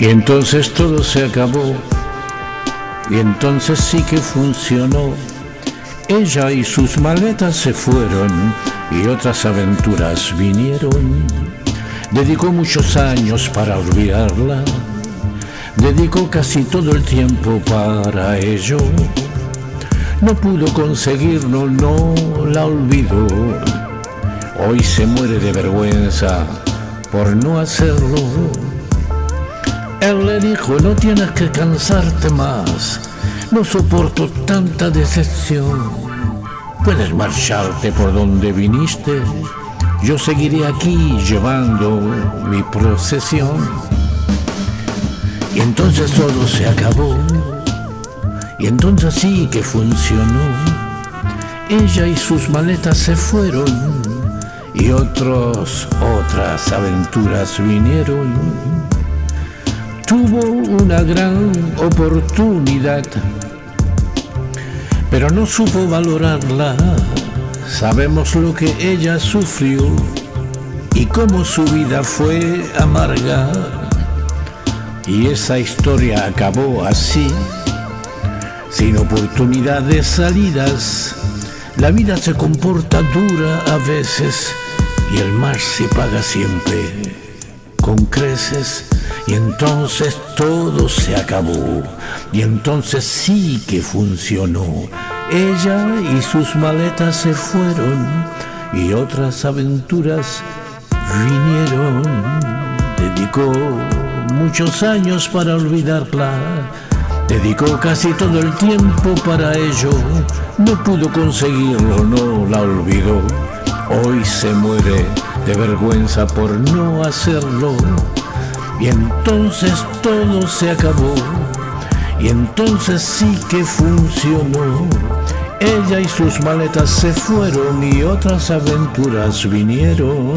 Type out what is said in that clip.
Y entonces todo se acabó. Y entonces sí que funcionó. Ella y sus maletas se fueron y otras aventuras vinieron. Dedicó muchos años para olvidarla. Dedicó casi todo el tiempo para ello. No pudo conseguirlo, no la olvidó. Hoy se muere de vergüenza por no hacerlo. Él le dijo, no tienes que cansarte más, no soporto tanta decepción. Puedes marcharte por donde viniste, yo seguiré aquí llevando mi procesión. Y entonces todo se acabó, y entonces sí que funcionó. Ella y sus maletas se fueron y otros, otras aventuras vinieron. Una gran oportunidad, pero no supo valorarla. Sabemos lo que ella sufrió y cómo su vida fue amarga. Y esa historia acabó así, sin oportunidad salidas. La vida se comporta dura a veces y el mar se paga siempre con creces y entonces todo se acabó y entonces sí que funcionó. Ella y sus maletas se fueron y otras aventuras vinieron. Dedicó muchos años para olvidarla. Dedicó casi todo el tiempo para ello. No pudo conseguirlo, no la olvidó. Hoy se muere de vergüenza por no hacerlo. Y entonces todo se acabó. Y entonces sí que funcionó. Ella y sus maletas se fueron y otras aventuras vinieron.